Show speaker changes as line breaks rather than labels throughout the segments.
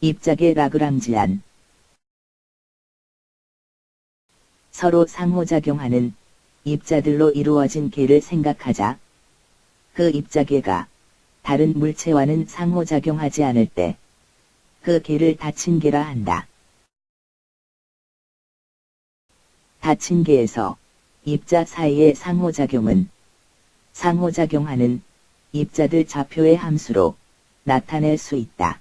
입작의 라그랑지안 서로 상호작용하는 입자들로 이루어진 개를 생각하자. 그 입자계가 다른 물체와는 상호작용하지 않을 때 그 개를 닫힌 개라 한다. 닫힌 개에서 입자 사이의 상호작용은 상호작용하는 입자들 좌표의 함수로 나타낼 수 있다.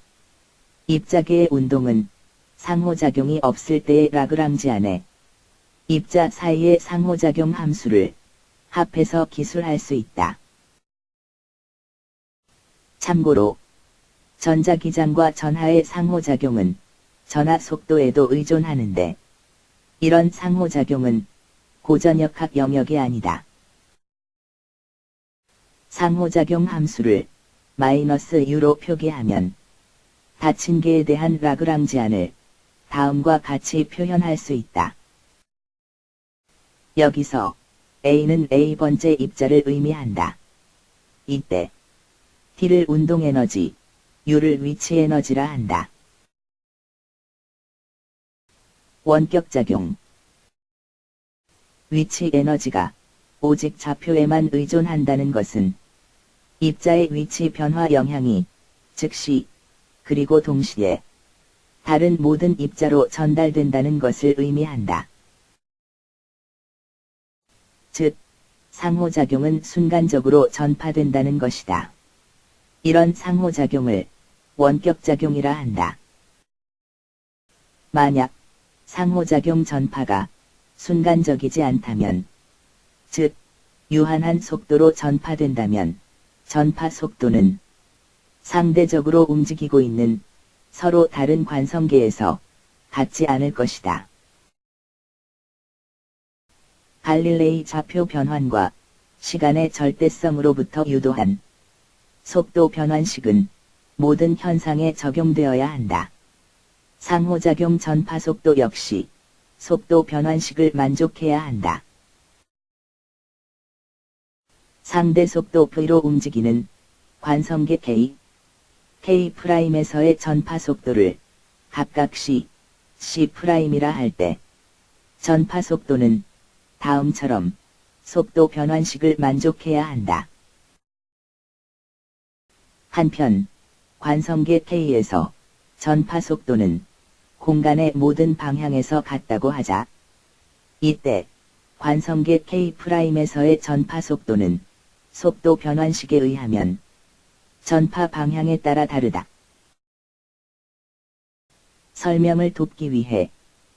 입자계의 운동은 상호작용이 없을 때의 라그랑지 안에 입자 사이의 상호작용 함수를 합해서 기술할 수 있다. 참고로 전자기장과 전하의 상호작용은 전하 속도에도 의존하는데 이런 상호작용은 고전역학 영역이 아니다. 상호작용 함수를 마이너스 U로 표기하면 닫힌 개에 대한 라그랑지안을 다음과 같이 표현할 수 있다. 여기서 A는 A번째 입자를 의미한다. 이때 T를 운동에너지, U를 위치에너지라 한다. 원격작용 위치에너지가 오직 좌표에만 의존한다는 것은 입자의 위치 변화 영향이 즉시 그리고 동시에 다른 모든 입자로 전달된다는 것을 의미한다. 즉, 상호작용은 순간적으로 전파된다는 것이다. 이런 상호작용을 원격작용이라 한다. 만약 상호작용 전파가 순간적이지 않다면, 즉, 유한한 속도로 전파된다면, 전파 속도는 상대적으로 움직이고 있는 서로 다른 관성계에서 같지 않을 것이다. 갈릴레이 좌표 변환과 시간의 절대성으로부터 유도한 속도 변환식은 모든 현상에 적용되어야 한다. 상호작용 전파 속도 역시 속도 변환식을 만족해야 한다. 상대 속도 V로 움직이는 관성계 K, K'에서의 전파 속도를 각각 C, C'이라 할 때 전파 속도는 다음처럼 속도 변환식을 만족해야 한다. 한편 관성계 K에서 전파 속도는 공간의 모든 방향에서 같다고 하자. 이때 관성계 K'에서의 전파 속도는 속도 변환식에 의하면 전파 방향에 따라 다르다. 설명을 돕기 위해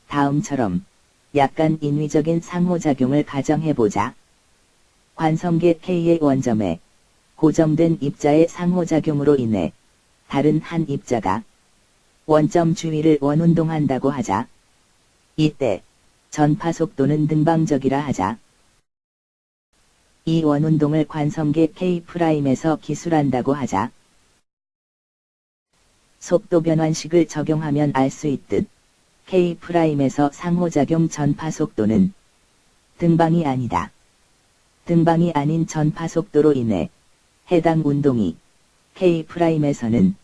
다음처럼 약간 인위적인 상호작용을 가정해보자. 관성계 K의 원점에 고정된 입자의 상호작용으로 인해 다른 한 입자가 원점 주위를 원운동한다고 하자. 이때 전파 속도는 등방적이라 하자. 이 원운동을 관성계 K'에서 기술한다고 하자. 속도 변환식을 적용하면 알 수 있듯 K'에서 상호작용 전파 속도는 등방이 아니다. 등방이 아닌 전파 속도로 인해 해당 운동이 K'에서는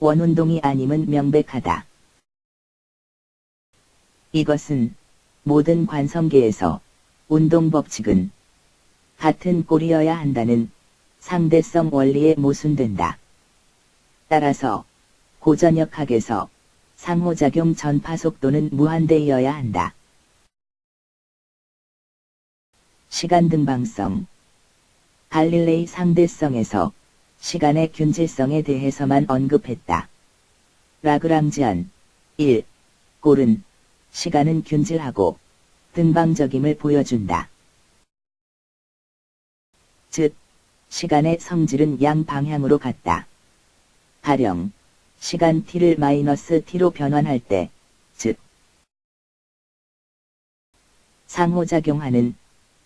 원운동이 아님은 명백하다. 이것은 모든 관성계에서 운동 법칙은 같은 꼴이어야 한다는 상대성 원리에 모순된다. 따라서 고전역학에서 상호작용 전파 속도는 무한대이어야 한다. 시간 등방성 갈릴레이 상대성에서 시간의 균질성에 대해서만 언급했다. 라그랑지안 1. 꼴은 시간은 균질하고 등방적임을 보여준다. 즉, 시간의 성질은 양 방향으로 같다. 가령, 시간 t를 마이너스 t로 변환할 때, 즉, 상호작용하는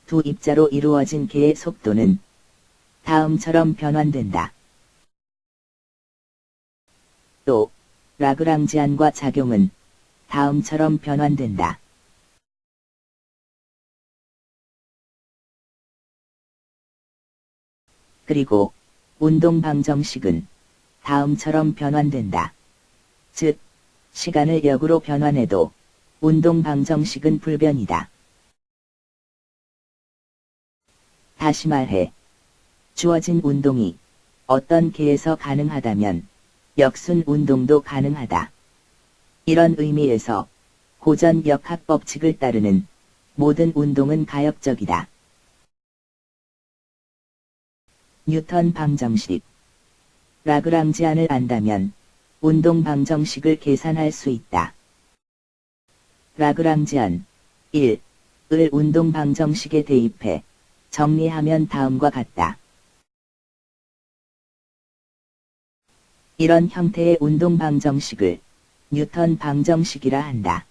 두 입자로 이루어진 개의 속도는 다음처럼 변환된다. 또, 라그랑지안과 작용은 다음처럼 변환된다. 그리고 운동 방정식은 다음처럼 변환된다. 즉, 시간을 역으로 변환해도 운동 방정식은 불변이다. 다시 말해, 주어진 운동이 어떤 계에서 가능하다면 역순 운동도 가능하다. 이런 의미에서 고전 역학 법칙을 따르는 모든 운동은 가역적이다. 뉴턴 방정식 라그랑지안을 안다면 운동 방정식을 계산할 수 있다. 라그랑지안 1. 을 운동 방정식에 대입해 정리하면 다음과 같다. 이런 형태의 운동 방정식을 뉴턴 방정식이라 한다.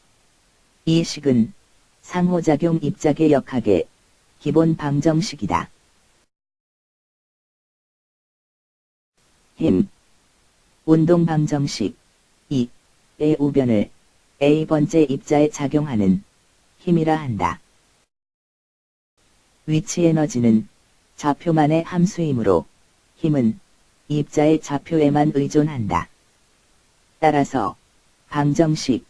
이 식은 상호작용 입작의 역학의 기본 방정식이다. 힘 운동 방정식 2의 우변을 A번째 입자에 작용하는 힘이라 한다. 위치 에너지는 좌표만의 함수이므로 힘은 입자의 좌표에만 의존한다. 따라서 방정식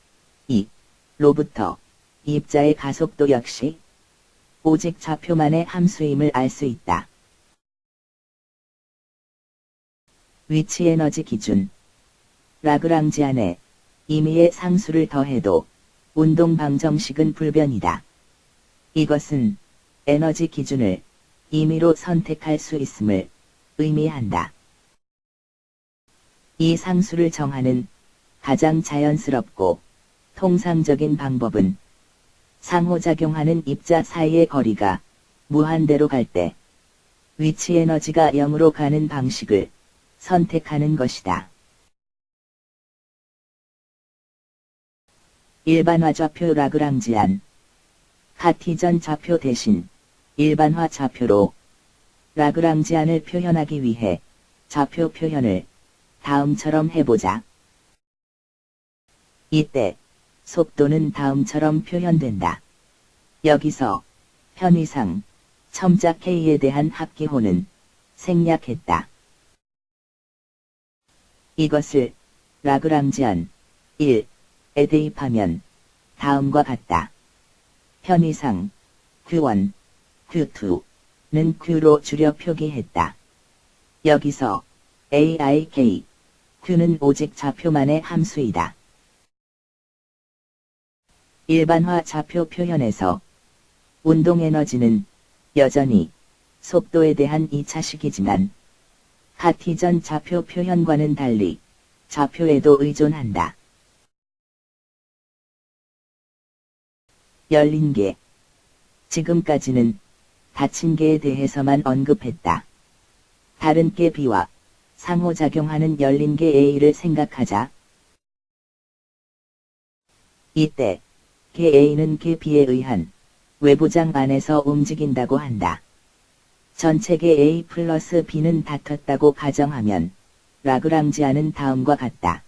2로부터 입자의 가속도 역시 오직 좌표만의 함수임을 알 수 있다. 위치 에너지 기준 라그랑지 안에 임의의 상수를 더해도 운동 방정식은 불변이다. 이것은 에너지 기준을 임의로 선택할 수 있음을 의미한다. 이 상수를 정하는 가장 자연스럽고 통상적인 방법은 상호작용하는 입자 사이의 거리가 무한대로 갈 때 위치 에너지가 0으로 가는 방식을 선택하는 것이다. 일반화 좌표 라그랑지안 카티전 좌표 대신 일반화 좌표로 라그랑지안을 표현하기 위해 좌표 표현을 다음처럼 해보자. 이때 속도는 다음처럼 표현된다. 여기서 편의상 첨자 K에 대한 합기호는 생략했다. 이것을 라그랑지안 1에 대입하면 다음과 같다. 편의상 Q1, Q2는 Q로 줄여 표기했다. 여기서 AIK, Q는 오직 좌표만의 함수이다. 일반화 좌표 표현에서 운동 에너지는 여전히 속도에 대한 2차식이지만 카티전 좌표 표현과는 달리 좌표에도 의존한다. 열린 개. 지금까지는 닫힌 개에 대해서만 언급했다. 다른 개 B와 상호작용하는 열린 개 A를 생각하자. 이때 개 A는 개 B에 의한 외부장 안에서 움직인다고 한다. 전체계 A 플러스 B는 닫혔다고 가정하면 라그랑지안은 다음과 같다.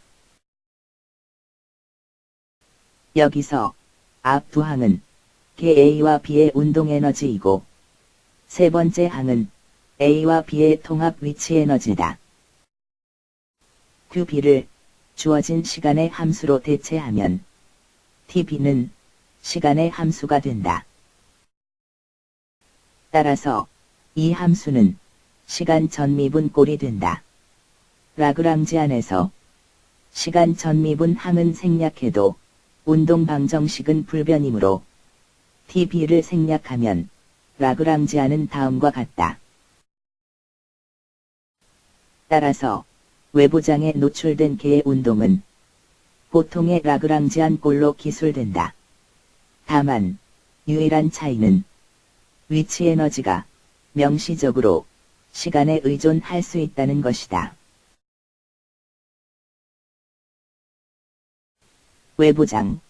여기서 앞 두 항은 개 A와 B의 운동 에너지이고 세 번째 항은 A와 B의 통합 위치 에너지다. QB를 주어진 시간의 함수로 대체하면 TB는 시간의 함수가 된다. 따라서 이 함수는 시간 전미분 꼴이 된다. 라그랑지 안에서 시간 전미분 항은 생략해도 운동 방정식은 불변이므로 TB를 생략하면 라그랑지 안은 다음과 같다. 따라서 외부장에 노출된 개의 운동은 보통의 라그랑지안 꼴로 기술된다. 다만 유일한 차이는 위치 에너지가 명시적으로 시간에 의존할 수 있다는 것이다. 외부장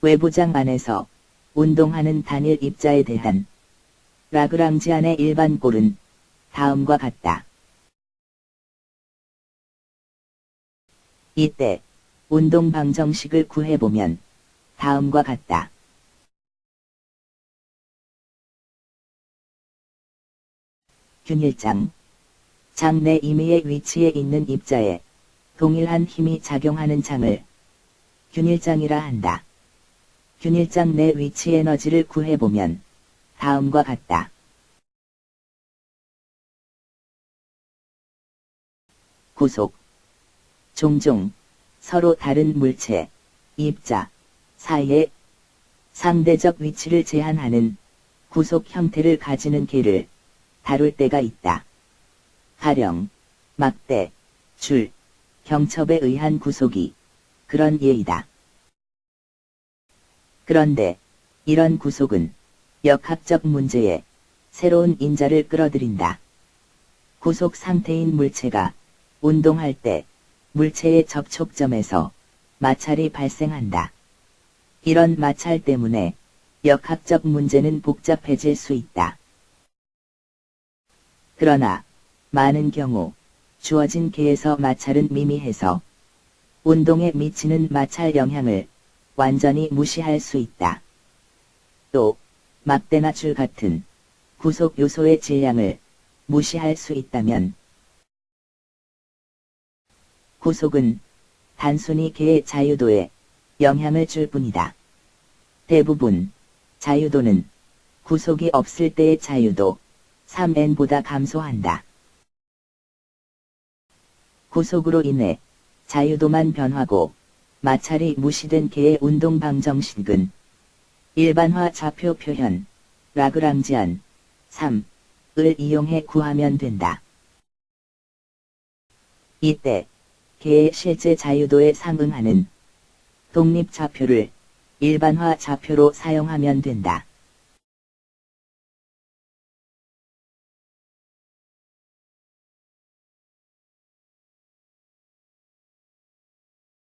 외부장 안에서 운동하는 단일 입자에 대한 라그랑지안의 일반 꼴은 다음과 같다. 이때 운동 방정식을 구해보면 다음과 같다. 균일장 장내 임의의 위치에 있는 입자에 동일한 힘이 작용하는 장을 균일장이라 한다. 균일장 내 위치 에너지를 구해보면 다음과 같다. 구속 종종 서로 다른 물체, 입자 사이에 상대적 위치를 제한하는 구속 형태를 가지는 개를 다룰 때가 있다. 가령, 막대, 줄, 경첩에 의한 구속이 그런 예이다. 그런데 이런 구속은 역학적 문제에 새로운 인자를 끌어들인다. 구속 상태인 물체가 운동할 때 물체의 접촉점에서 마찰이 발생한다. 이런 마찰 때문에 역학적 문제는 복잡해질 수 있다. 그러나 많은 경우 주어진 계에서 마찰은 미미해서 운동에 미치는 마찰 영향을 완전히 무시할 수 있다. 또 막대나 줄 같은 구속 요소의 질량을 무시할 수 있다면 구속은 단순히 개의 자유도에 영향을 줄 뿐이다. 대부분 자유도는 구속이 없을 때의 자유도 3n보다 감소한다. 구속으로 인해 자유도만 변하고 마찰이 무시된 개의 운동 방정식은 일반화 좌표 표현 라그랑지안 3을 이용해 구하면 된다. 이때 개의 실제 자유도에 상응하는 독립 좌표를 일반화 좌표로 사용하면 된다.